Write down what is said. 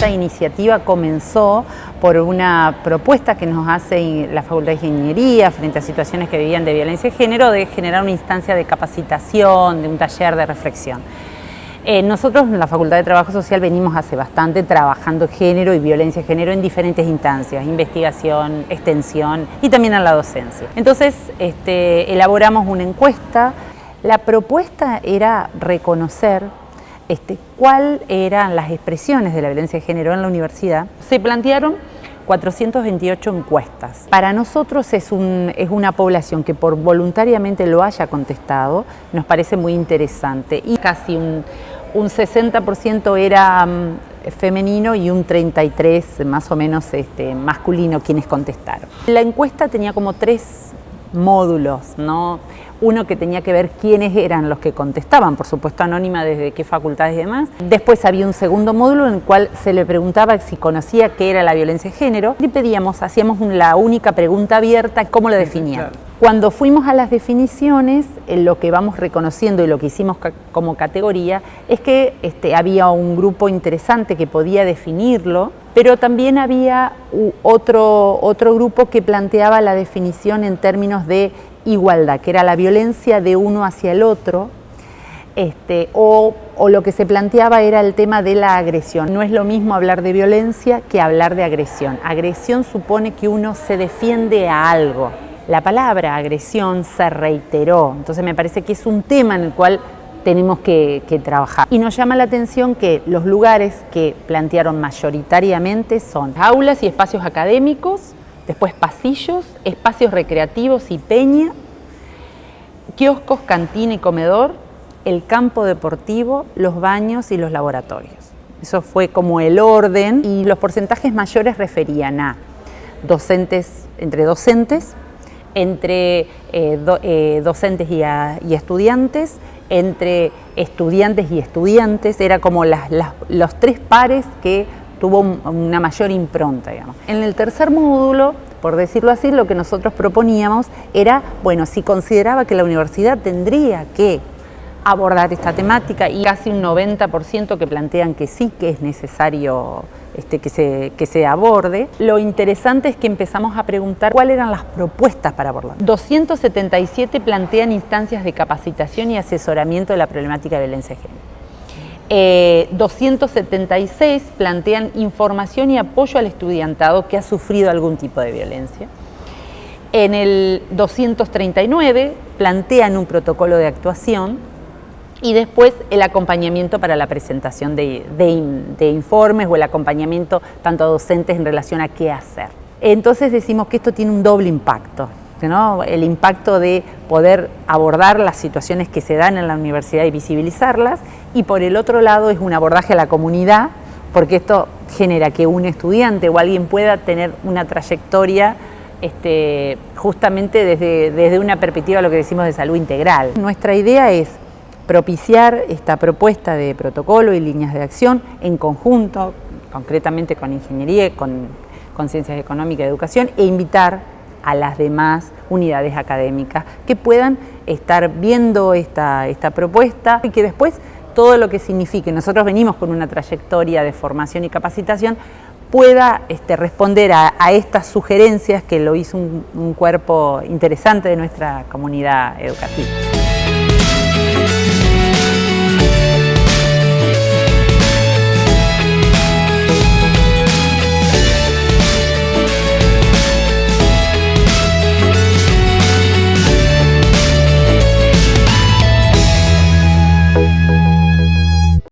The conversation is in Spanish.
Esta iniciativa comenzó por una propuesta que nos hace la Facultad de Ingeniería frente a situaciones que vivían de violencia de género de generar una instancia de capacitación, de un taller de reflexión. Eh, nosotros en la Facultad de Trabajo Social venimos hace bastante trabajando género y violencia de género en diferentes instancias, investigación, extensión y también en la docencia. Entonces este, elaboramos una encuesta. La propuesta era reconocer este, cuáles eran las expresiones de la violencia de género en la universidad. Se plantearon 428 encuestas. Para nosotros es, una población que por voluntariamente lo haya contestado, nos parece muy interesante y casi un, 60% era mm, femenino y un 33% más o menos este, masculino quienes contestaron. La encuesta tenía como tres módulos, ¿no? Uno que tenía que ver quiénes eran los que contestaban, por supuesto anónima desde qué facultades y demás. Después había un segundo módulo en el cual se le preguntaba si conocía qué era la violencia de género y pedíamos, hacíamos la única pregunta abierta, ¿cómo lo definían? Cuando fuimos a las definiciones, lo que vamos reconociendo y lo que hicimos como categoría es que este, había un grupo interesante que podía definirlo, pero también había otro, otro grupo que planteaba la definición en términos de igualdad, que era la violencia de uno hacia el otro, este, o, lo que se planteaba era el tema de la agresión. No es lo mismo hablar de violencia que hablar de agresión. Agresión supone que uno se defiende a algo. La palabra agresión se reiteró, entonces me parece que es un tema en el cual tenemos que, que, trabajar. Y nos llama la atención que los lugares que plantearon mayoritariamente son aulas y espacios académicos, después pasillos, espacios recreativos y peña, kioscos, cantina y comedor, el campo deportivo, los baños y los laboratorios. Eso fue como el orden y los porcentajes mayores referían a docentes, entre docentes, entre eh, eh, docentes y, estudiantes, entre estudiantes y estudiantes, era como los tres pares que tuvo una mayor impronta. Digamos. En el tercer módulo, por decirlo así, lo que nosotros proponíamos era, bueno, si consideraba que la universidad tendría que abordar esta temática y casi un 90% que plantean que sí que es necesario este, que, se, que se aborde. Lo interesante es que empezamos a preguntar cuáles eran las propuestas para abordar. 277 plantean instancias de capacitación y asesoramiento de la problemática de violencia de. 276 eh, plantean información y apoyo al estudiantado que ha sufrido algún tipo de violencia. En el 239 plantean un protocolo de actuación y después el acompañamiento para la presentación de, de informes o el acompañamiento tanto a docentes en relación a qué hacer. Entonces decimos que esto tiene un doble impacto el impacto de poder abordar las situaciones que se dan en la universidad y visibilizarlas, y por el otro lado es un abordaje a la comunidad, porque esto genera que un estudiante o alguien pueda tener una trayectoria este, justamente desde, desde una perspectiva, lo que decimos de salud integral. Nuestra idea es propiciar esta propuesta de protocolo y líneas de acción en conjunto, concretamente con ingeniería, con, con ciencias económicas y educación, e invitar a las demás unidades académicas que puedan estar viendo esta, esta propuesta y que después todo lo que signifique, nosotros venimos con una trayectoria de formación y capacitación, pueda este, responder a, estas sugerencias que lo hizo un cuerpo interesante de nuestra comunidad educativa.